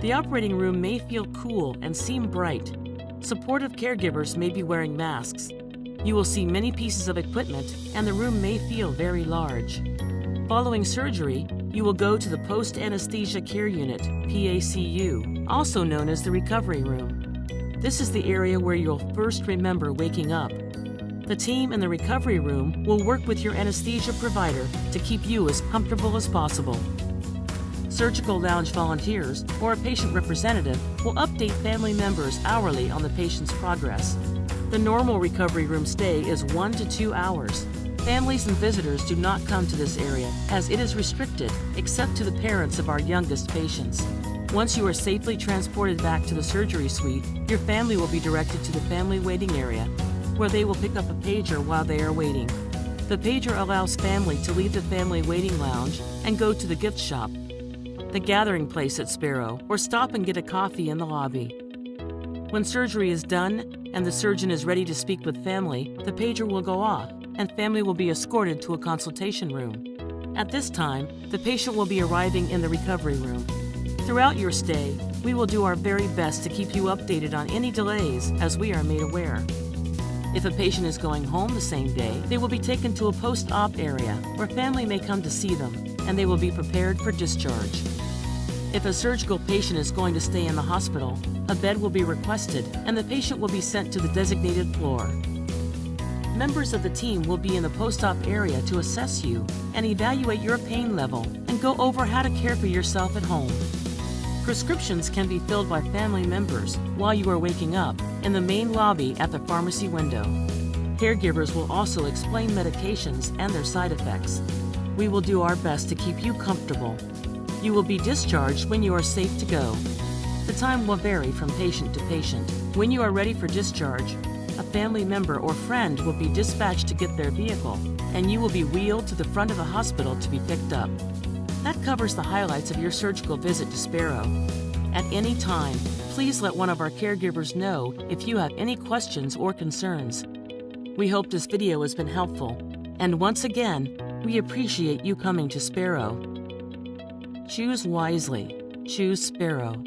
The operating room may feel cool and seem bright. Supportive caregivers may be wearing masks. You will see many pieces of equipment, and the room may feel very large. Following surgery, you will go to the Post Anesthesia Care Unit, PACU, also known as the recovery room. This is the area where you'll first remember waking up. The team in the recovery room will work with your anesthesia provider to keep you as comfortable as possible. Surgical lounge volunteers or a patient representative will update family members hourly on the patient's progress. The normal recovery room stay is one to two hours. Families and visitors do not come to this area as it is restricted except to the parents of our youngest patients. Once you are safely transported back to the surgery suite, your family will be directed to the family waiting area where they will pick up a pager while they are waiting. The pager allows family to leave the family waiting lounge and go to the gift shop, the gathering place at Sparrow, or stop and get a coffee in the lobby. When surgery is done and the surgeon is ready to speak with family, the pager will go off and family will be escorted to a consultation room. At this time, the patient will be arriving in the recovery room. Throughout your stay, we will do our very best to keep you updated on any delays as we are made aware. If a patient is going home the same day, they will be taken to a post-op area where family may come to see them and they will be prepared for discharge. If a surgical patient is going to stay in the hospital, a bed will be requested and the patient will be sent to the designated floor. Members of the team will be in the post-op area to assess you and evaluate your pain level and go over how to care for yourself at home. Prescriptions can be filled by family members while you are waking up in the main lobby at the pharmacy window. Caregivers will also explain medications and their side effects. We will do our best to keep you comfortable. You will be discharged when you are safe to go. The time will vary from patient to patient. When you are ready for discharge, a family member or friend will be dispatched to get their vehicle, and you will be wheeled to the front of the hospital to be picked up. That covers the highlights of your surgical visit to Sparrow. At any time, please let one of our caregivers know if you have any questions or concerns. We hope this video has been helpful, and once again, we appreciate you coming to Sparrow. Choose wisely. Choose Sparrow.